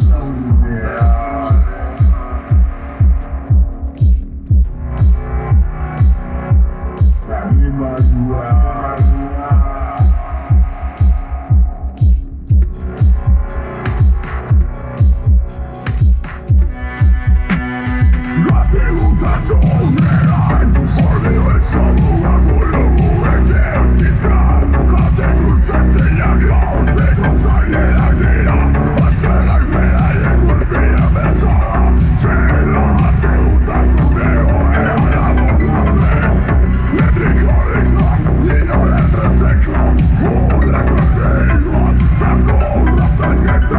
somewhere.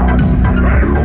Thank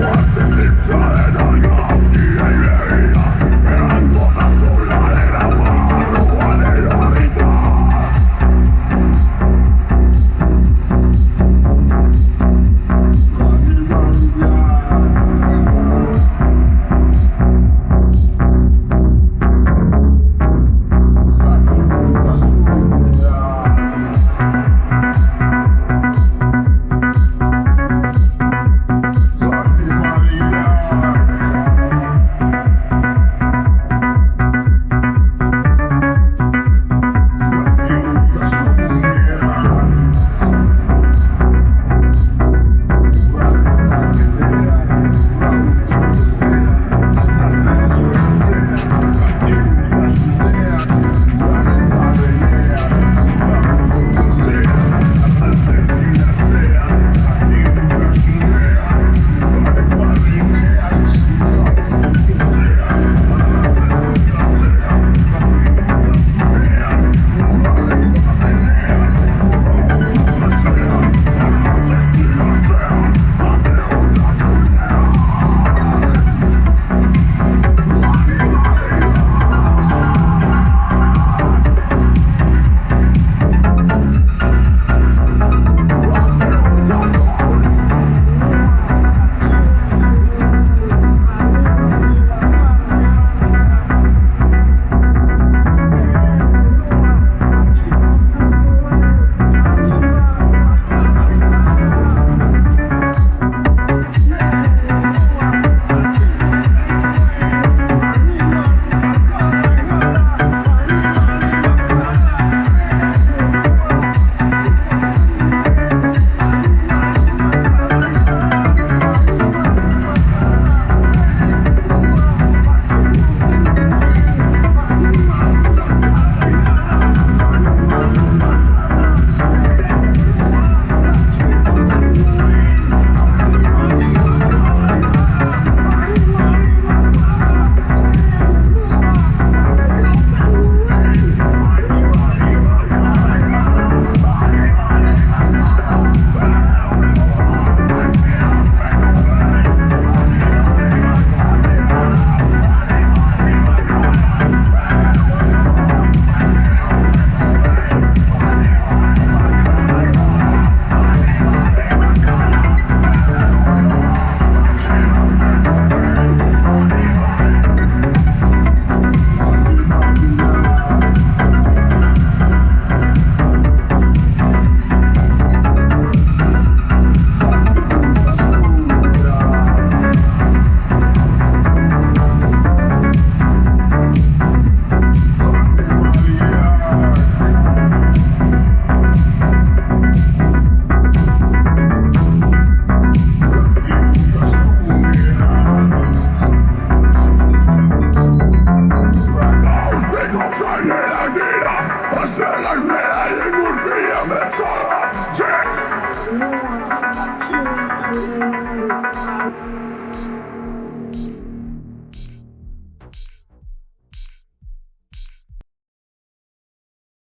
you.